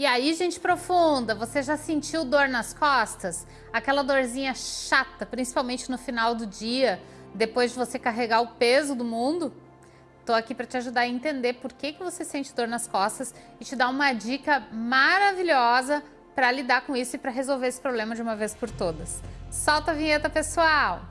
E aí, gente profunda, você já sentiu dor nas costas? Aquela dorzinha chata, principalmente no final do dia, depois de você carregar o peso do mundo? Estou aqui para te ajudar a entender por que, que você sente dor nas costas e te dar uma dica maravilhosa para lidar com isso e para resolver esse problema de uma vez por todas. Solta a vinheta, pessoal!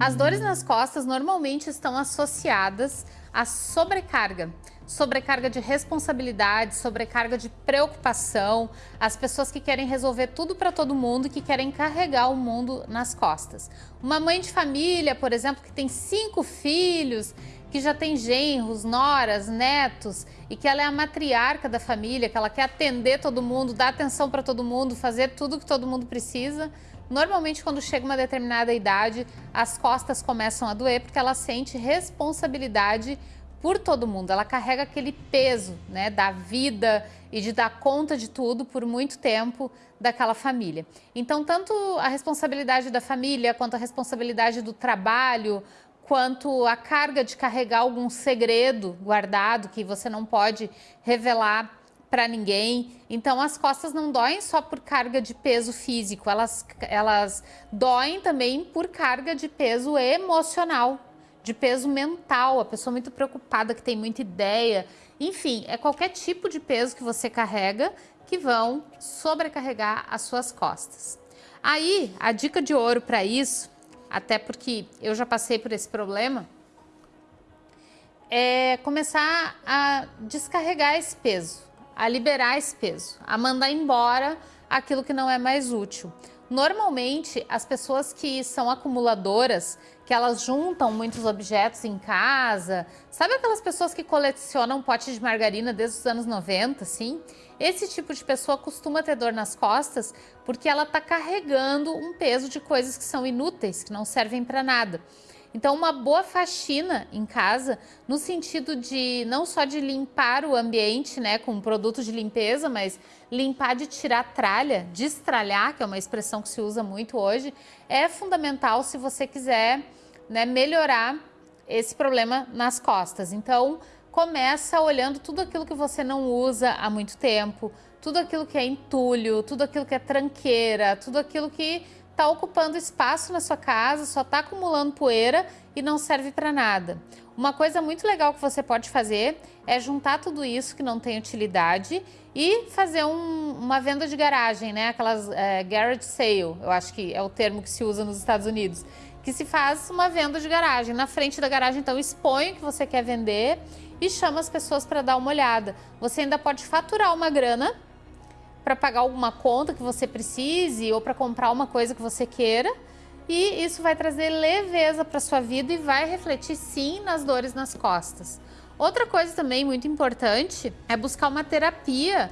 As dores nas costas normalmente estão associadas à sobrecarga. Sobrecarga de responsabilidade, sobrecarga de preocupação, as pessoas que querem resolver tudo para todo mundo e que querem carregar o mundo nas costas. Uma mãe de família, por exemplo, que tem cinco filhos, que já tem genros, noras, netos e que ela é a matriarca da família, que ela quer atender todo mundo, dar atenção para todo mundo, fazer tudo que todo mundo precisa, Normalmente, quando chega uma determinada idade, as costas começam a doer porque ela sente responsabilidade por todo mundo. Ela carrega aquele peso né, da vida e de dar conta de tudo por muito tempo daquela família. Então, tanto a responsabilidade da família, quanto a responsabilidade do trabalho, quanto a carga de carregar algum segredo guardado que você não pode revelar para ninguém. Então as costas não doem só por carga de peso físico, elas, elas doem também por carga de peso emocional, de peso mental, a pessoa muito preocupada, que tem muita ideia. Enfim, é qualquer tipo de peso que você carrega que vão sobrecarregar as suas costas. Aí, a dica de ouro para isso, até porque eu já passei por esse problema, é começar a descarregar esse peso a liberar esse peso, a mandar embora aquilo que não é mais útil. Normalmente, as pessoas que são acumuladoras, que elas juntam muitos objetos em casa, sabe aquelas pessoas que colecionam pote de margarina desde os anos 90, assim? Esse tipo de pessoa costuma ter dor nas costas porque ela está carregando um peso de coisas que são inúteis, que não servem para nada. Então, uma boa faxina em casa, no sentido de não só de limpar o ambiente, né, com produtos de limpeza, mas limpar de tirar tralha, destralhar, que é uma expressão que se usa muito hoje, é fundamental se você quiser né, melhorar esse problema nas costas. Então, começa olhando tudo aquilo que você não usa há muito tempo, tudo aquilo que é entulho, tudo aquilo que é tranqueira, tudo aquilo que está ocupando espaço na sua casa, só está acumulando poeira e não serve para nada. Uma coisa muito legal que você pode fazer é juntar tudo isso que não tem utilidade e fazer um, uma venda de garagem, né? Aquelas é, garage sale, eu acho que é o termo que se usa nos Estados Unidos, que se faz uma venda de garagem. Na frente da garagem, então, expõe o que você quer vender e chama as pessoas para dar uma olhada. Você ainda pode faturar uma grana para pagar alguma conta que você precise ou para comprar uma coisa que você queira. E isso vai trazer leveza para sua vida e vai refletir sim nas dores nas costas. Outra coisa também muito importante é buscar uma terapia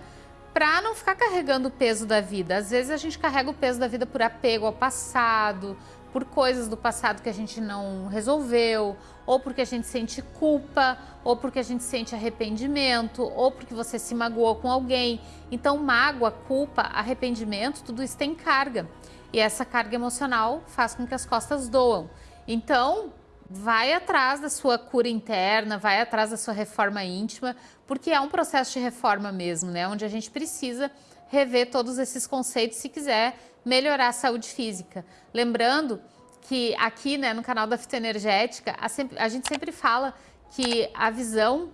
para não ficar carregando o peso da vida. Às vezes a gente carrega o peso da vida por apego ao passado, por coisas do passado que a gente não resolveu, ou porque a gente sente culpa, ou porque a gente sente arrependimento, ou porque você se magoou com alguém. Então, mágoa, culpa, arrependimento, tudo isso tem carga. E essa carga emocional faz com que as costas doam. Então, vai atrás da sua cura interna, vai atrás da sua reforma íntima, porque é um processo de reforma mesmo, né? Onde a gente precisa rever todos esses conceitos se quiser melhorar a saúde física. Lembrando que aqui né, no canal da Fitoenergética, a, sempre, a gente sempre fala que a visão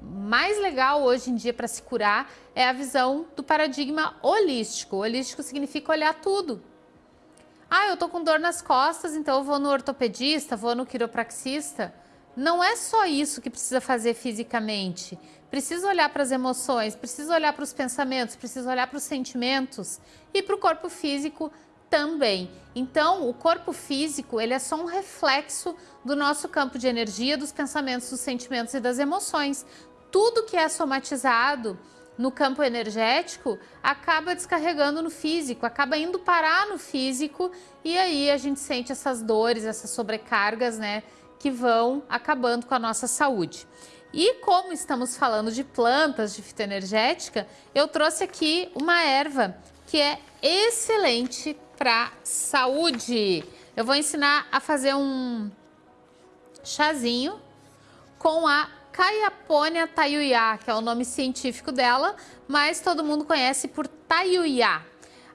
mais legal hoje em dia para se curar é a visão do paradigma holístico. Holístico significa olhar tudo. Ah, eu tô com dor nas costas, então eu vou no ortopedista, vou no quiropraxista. Não é só isso que precisa fazer fisicamente. Precisa olhar para as emoções, precisa olhar para os pensamentos, precisa olhar para os sentimentos e para o corpo físico também. Então, o corpo físico, ele é só um reflexo do nosso campo de energia, dos pensamentos, dos sentimentos e das emoções. Tudo que é somatizado no campo energético acaba descarregando no físico, acaba indo parar no físico e aí a gente sente essas dores, essas sobrecargas, né, que vão acabando com a nossa saúde. E como estamos falando de plantas de fitoenergética, eu trouxe aqui uma erva que é excelente para saúde. Eu vou ensinar a fazer um chazinho com a Caiaponia tayuya, que é o nome científico dela, mas todo mundo conhece por tayuya.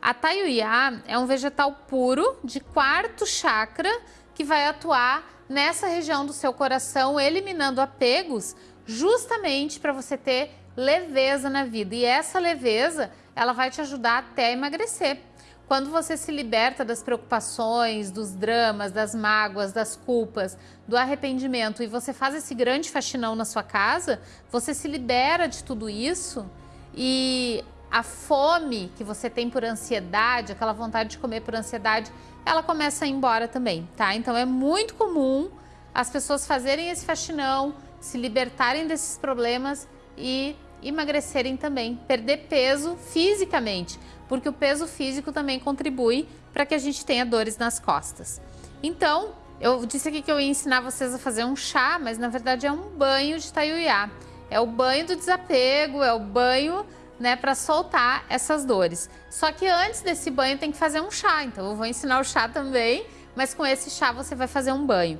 A tayuya é um vegetal puro de quarto chakra que vai atuar nessa região do seu coração, eliminando apegos, justamente para você ter leveza na vida. E essa leveza, ela vai te ajudar até a emagrecer. Quando você se liberta das preocupações, dos dramas, das mágoas, das culpas, do arrependimento e você faz esse grande faxinão na sua casa, você se libera de tudo isso e a fome que você tem por ansiedade, aquela vontade de comer por ansiedade, ela começa a ir embora também, tá? Então é muito comum as pessoas fazerem esse faxinão, se libertarem desses problemas e emagrecerem também, perder peso fisicamente, porque o peso físico também contribui para que a gente tenha dores nas costas. Então, eu disse aqui que eu ia ensinar vocês a fazer um chá, mas na verdade é um banho de taiuiá. É o banho do desapego, é o banho né, para soltar essas dores. Só que antes desse banho tem que fazer um chá, então eu vou ensinar o chá também, mas com esse chá você vai fazer um banho.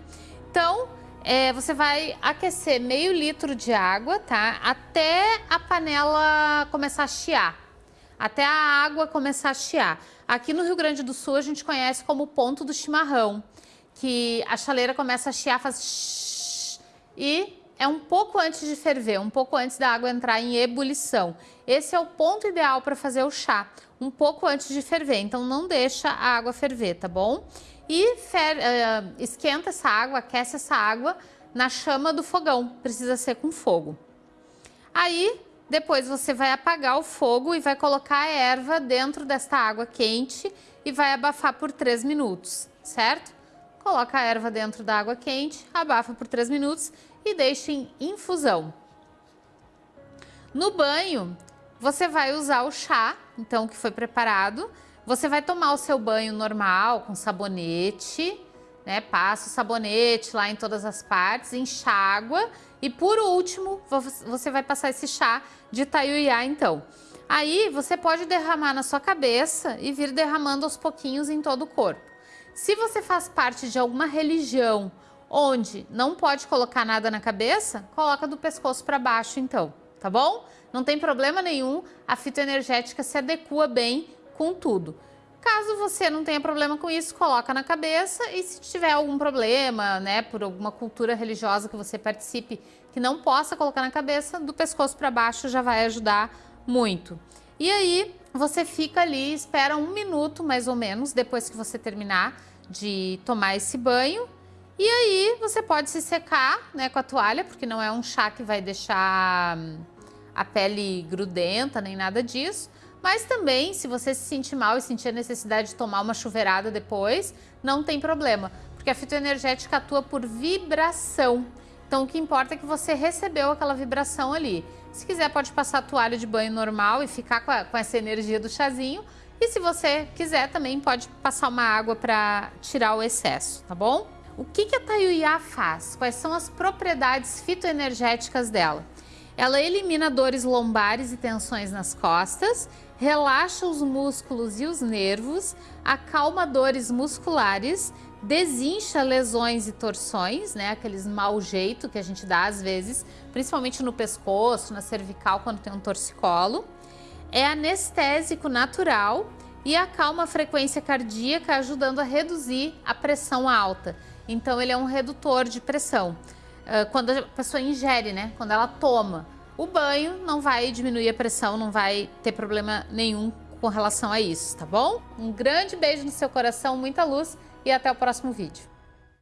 Então, é, você vai aquecer meio litro de água, tá? Até a panela começar a chiar. Até a água começar a chiar. Aqui no Rio Grande do Sul a gente conhece como ponto do chimarrão, que a chaleira começa a chiar, faz e é um pouco antes de ferver, um pouco antes da água entrar em ebulição. Esse é o ponto ideal para fazer o chá, um pouco antes de ferver, então não deixa a água ferver, tá bom? e fer, uh, esquenta essa água, aquece essa água na chama do fogão, precisa ser com fogo. Aí, depois você vai apagar o fogo e vai colocar a erva dentro desta água quente e vai abafar por 3 minutos, certo? Coloca a erva dentro da água quente, abafa por 3 minutos e deixa em infusão. No banho, você vai usar o chá, então, que foi preparado, você vai tomar o seu banho normal, com sabonete, né? Passa o sabonete lá em todas as partes, enxágua e por último, você vai passar esse chá de taiuiá então. Aí você pode derramar na sua cabeça e vir derramando aos pouquinhos em todo o corpo. Se você faz parte de alguma religião onde não pode colocar nada na cabeça, coloca do pescoço para baixo então, tá bom? Não tem problema nenhum, a fitoenergética se adequa bem com tudo. Caso você não tenha problema com isso, coloca na cabeça e se tiver algum problema, né, por alguma cultura religiosa que você participe que não possa colocar na cabeça, do pescoço para baixo já vai ajudar muito. E aí você fica ali, espera um minuto mais ou menos depois que você terminar de tomar esse banho. E aí você pode se secar né, com a toalha, porque não é um chá que vai deixar hum, a pele grudenta nem nada disso. Mas também, se você se sentir mal e sentir a necessidade de tomar uma chuveirada depois, não tem problema, porque a fitoenergética atua por vibração. Então, o que importa é que você recebeu aquela vibração ali. Se quiser, pode passar a toalha de banho normal e ficar com, a, com essa energia do chazinho. E se você quiser, também pode passar uma água para tirar o excesso, tá bom? O que, que a Tayuya faz? Quais são as propriedades fitoenergéticas dela? Ela elimina dores lombares e tensões nas costas, relaxa os músculos e os nervos, acalma dores musculares, desincha lesões e torções, né, aqueles mau jeito que a gente dá às vezes, principalmente no pescoço, na cervical quando tem um torcicolo. É anestésico natural e acalma a frequência cardíaca, ajudando a reduzir a pressão alta. Então ele é um redutor de pressão. Ah, quando a pessoa ingere, né, quando ela toma. O banho não vai diminuir a pressão, não vai ter problema nenhum com relação a isso, tá bom? Um grande beijo no seu coração, muita luz e até o próximo vídeo.